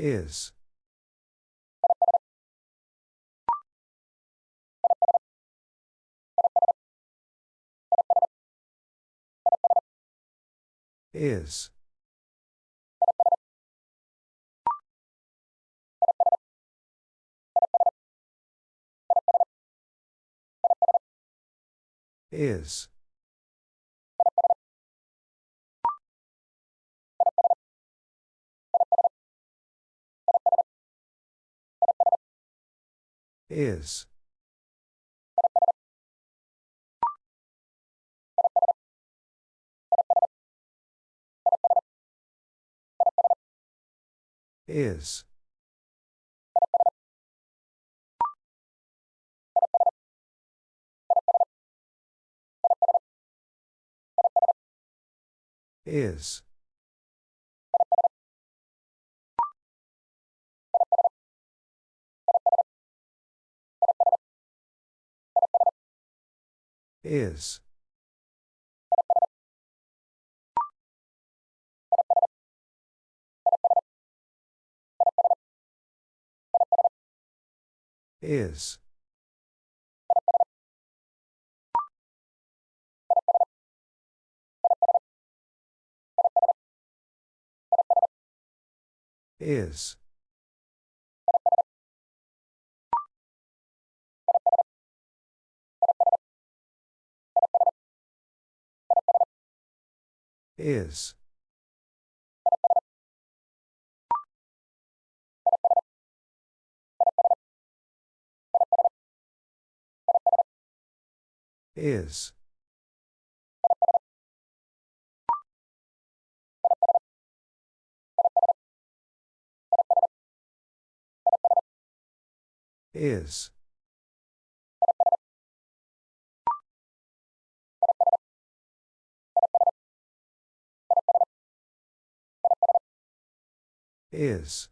Is. Is. Is. Is. Is. Is. Is. Is. Is. Is. Is. Is. Is.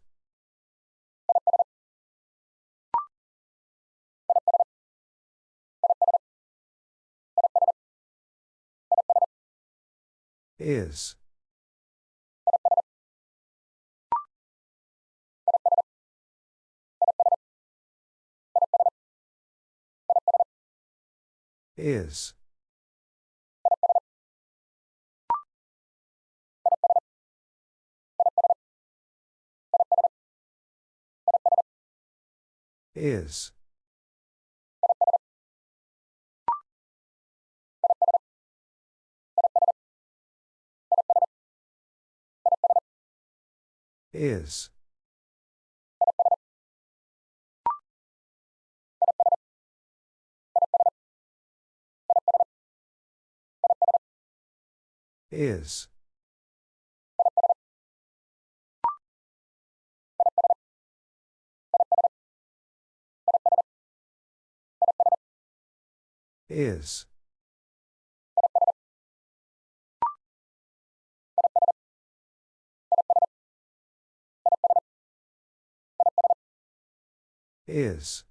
Is. Is. Is. Is. Is. Is. Is.